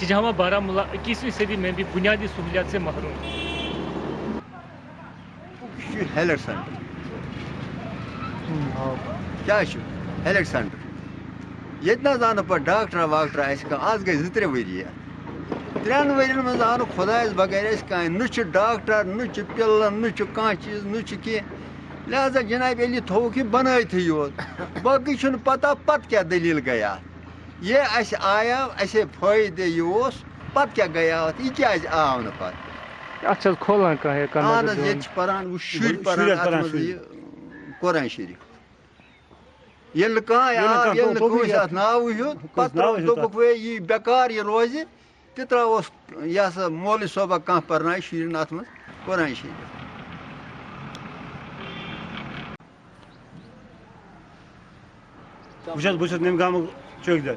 شجہاں بارہ ملا اکیسویں صدی میں بھی بنیادی سہولیات سے محروم ہیلٹ سینٹر ییٚتہِ نہ حظ آو نہٕ پَتہٕ ڈاکٹرا واکٹرا اَسہِ کانٛہہ آز گٔے زٕ ترٛےٚ ؤری یَتھ ترٛٮ۪ن آو نہٕ خۄدایَس بغٲر اَسہِ ڈاکٹر نہ پل پِلَن چیز چھُ کانٛہہ چیٖز نہ چھُ کینٛہہ لہٰذا جِناب یوت باقی چھُنہٕ پَتہ پَتہٕ کیٛاہ دٔلیٖل گٔے یہ اَسہِ آیو اَسے فٲیدٕ یہِ اوس پَتہٕ کیٛاہ گٔیاو اَتھ؟ یہِ کیٛازِ آو نہٕ پَتہٕ؟ اَتھ چھِ حظ کھولان کانٛہہ اہن حظ ییٚتہِ چھِ پَران شُرۍ پَران یہِ قرآن شریٖف۔ ییٚلہِ نہٕ کانٛہہ آو ییٚلہِ نہٕ کٲنٛسہِ اَتھ ناوٕے ہیوٚت پَتہٕ دوٚپُکھ وے یہِ بیکار یہِ روزِ تہِ ترٛاوہوس یہِ ہَسا مولوی صٲبہ کانٛہہ پَرنایہِ شُرٮ۪ن اَتھ منٛز قرآن شریٖف۔ بہٕ چھُس بہٕ چھُس نِم گامُک چوکیدار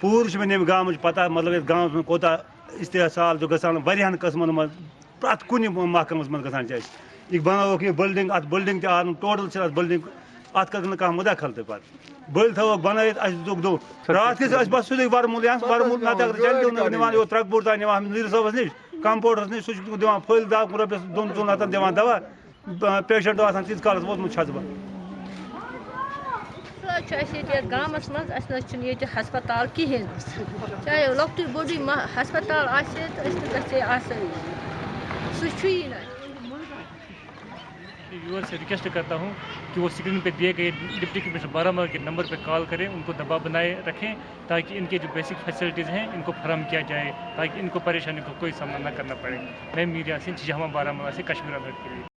پوٗرٕ چھِ مےٚ نِم گامٕچ پتہ مطلب یَتھ گامَس منٛز کوٗتاہ استحصال گژھان واریاہَن قٕسمَن منٛز پرٛٮ۪تھ کُنہِ محکمَس منٛز گژھان چھِ اَسہِ یہِ بنٲوٕکھ یہِ بِلڈِنٛگ اَتھ بِلڈِنٛگ تہِ آو ٹوٹَل چھِ اَتھ بِلڈِنٛگ اَتھ کٔر نہٕ کانٛہہ مُداخل تہِ پَتہٕ بٔلۍ تھٲوٕکھ بنٲیِتھ اَسہِ دِتُکھ دوٚپ راتھ کِژ ٲسۍ بَس سیوٚدُے وَرمُل یا وَرمُل نَتہٕ اگر جَلدی نِوان یور ترٛکہٕ بوٚڑ تام نِوان نیٖر صٲبَس نِش کَمپوڈرَس نِش سُہ چھُ دِوان پھٔلۍ دَہ رۄپیَس دۄن ژۄن ہَتَن دِوان دَوا پیشَنٹ آسان تیٖتِس کالَس ووتمُت چھَس بہٕ حالات چھِ اَسہِ ییٚتہِ یَتھ گامَس چاہے لۄکٹُے بوٚڑُے ما ہَسپَتال آسہِ ہے تہٕ یور سے ریکویسٹ کرتا ہوں کہ وہ اسکرین پہ دیے گئے ڈپٹی کمشنر بارہ کے نمبر پہ کال کریں، ان کو دبا بنائے رکھیں تاکہ ان کے جو بیسک فیسلٹیز ہیں، ان کو فراہم کیا جائے، تاکہ ان کو پریشانی کو کوئی سامنا نہ کرنا پڑے۔ میں میر یاسین جامہ بارہ سے کشمیر الرٹ کے لیے۔